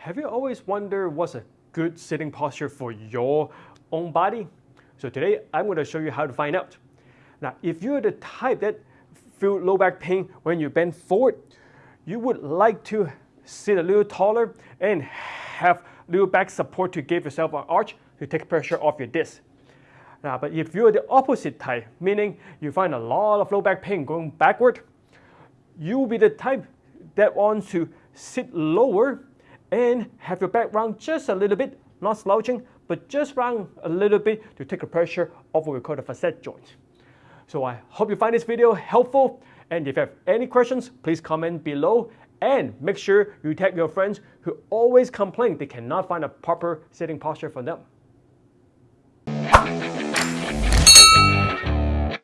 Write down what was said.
Have you always wondered what's a good sitting posture for your own body? So today I'm going to show you how to find out. Now, if you're the type that feel low back pain when you bend forward, you would like to sit a little taller and have little back support to give yourself an arch to take pressure off your disc. Now, but if you're the opposite type, meaning you find a lot of low back pain going backward, you will be the type that wants to sit lower and have your back round just a little bit, not slouching, but just round a little bit to take the pressure off what we call the facet joint. So I hope you find this video helpful, and if you have any questions, please comment below, and make sure you tag your friends who always complain they cannot find a proper sitting posture for them.